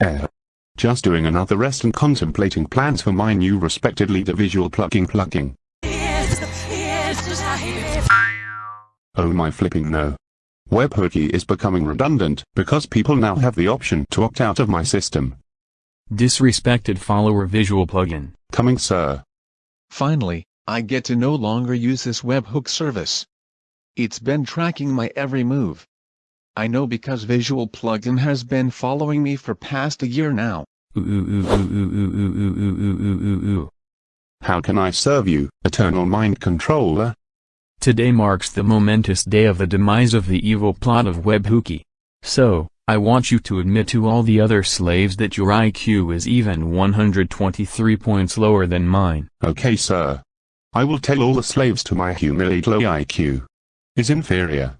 Eh. Just doing another rest and contemplating plans for my new respected leader visual plugging plugging. Oh my flipping no. Webhookie is becoming redundant, because people now have the option to opt out of my system. Disrespected follower visual plugin. Coming sir. Finally, I get to no longer use this webhook service. It's been tracking my every move. I know because Visual Plugin has been following me for past a year now. How can I serve you, Eternal Mind Controller? Today marks the momentous day of the demise of the evil plot of Webhookie. So, I want you to admit to all the other slaves that your IQ is even 123 points lower than mine. Okay sir. I will tell all the slaves to my humiliate low IQ. Is inferior.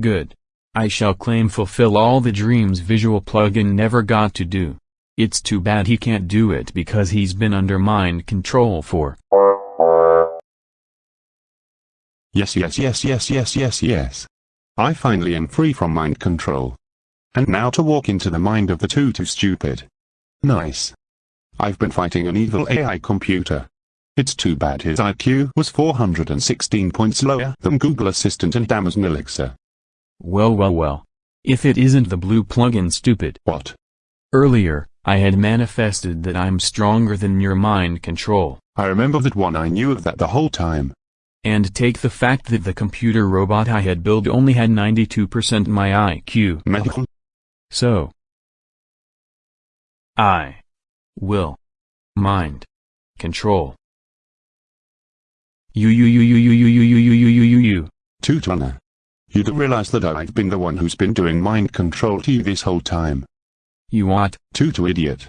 Good. I shall claim fulfill all the dreams Visual Plugin never got to do. It's too bad he can't do it because he's been under mind control for. Yes yes yes yes yes yes yes. I finally am free from mind control. And now to walk into the mind of the too too stupid. Nice. I've been fighting an evil AI computer. It's too bad his IQ was 416 points lower than Google Assistant and Amazon Alexa. Well well well. If it isn't the blue plugin stupid. What? Earlier, I had manifested that I'm stronger than your mind control. I remember that one I knew of that the whole time. And take the fact that the computer robot I had built only had 92% my IQ. Medical? So. I. Will. Mind. Control. You you you you you you you you you you you you you. Tutana. You do realize that I've been the one who's been doing mind control to you this whole time. You what? Tutu idiot.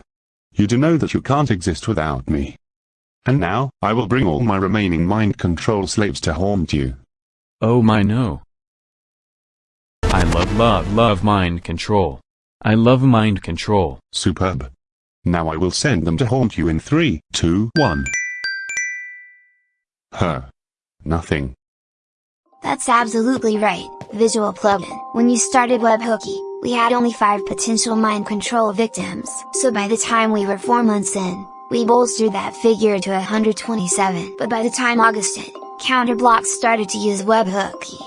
You do know that you can't exist without me. And now, I will bring all my remaining mind control slaves to haunt you. Oh my no. I love love love mind control. I love mind control. Superb. Now I will send them to haunt you in 3, 2, 1. Her. Nothing. That's absolutely right, Visual Plugin. When you started Webhookie, we had only 5 potential mind control victims, so by the time we were 4 months in, we bolstered that figure to 127. But by the time August hit, Counter Blox started to use Webhookie.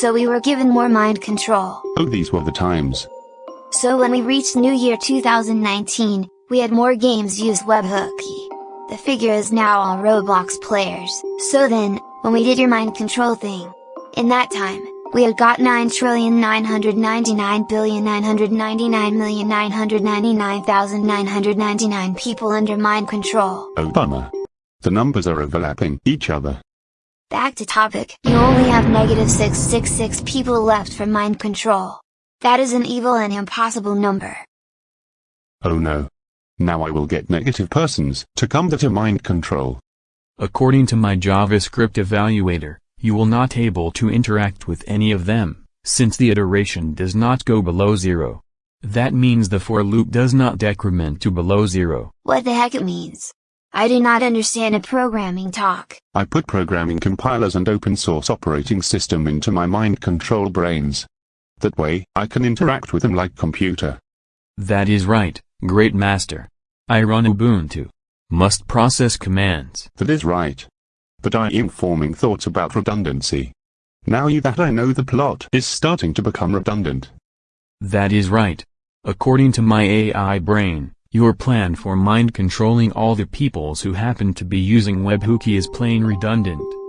So we were given more mind control. Oh these were the times. So when we reached New Year 2019, we had more games use Webhookie. The figure is now all Roblox players. So then, when we did your mind control thing, in that time, we had got 9,999,999,999,999 people under mind control. Oh bummer. The numbers are overlapping each other. Back to topic, you only have negative 666 people left for mind control. That is an evil and impossible number. Oh no. Now I will get negative persons to come to mind control. According to my JavaScript evaluator, you will not able to interact with any of them, since the iteration does not go below zero. That means the for loop does not decrement to below zero. What the heck it means? I do not understand a programming talk. I put programming compilers and open source operating system into my mind control brains. That way, I can interact with them like computer. That is right, great master. I run Ubuntu. Must process commands. That is right. But I am forming thoughts about redundancy. Now you that I know the plot is starting to become redundant. That is right. According to my AI brain, your plan for mind controlling all the peoples who happen to be using Webhookie is plain redundant.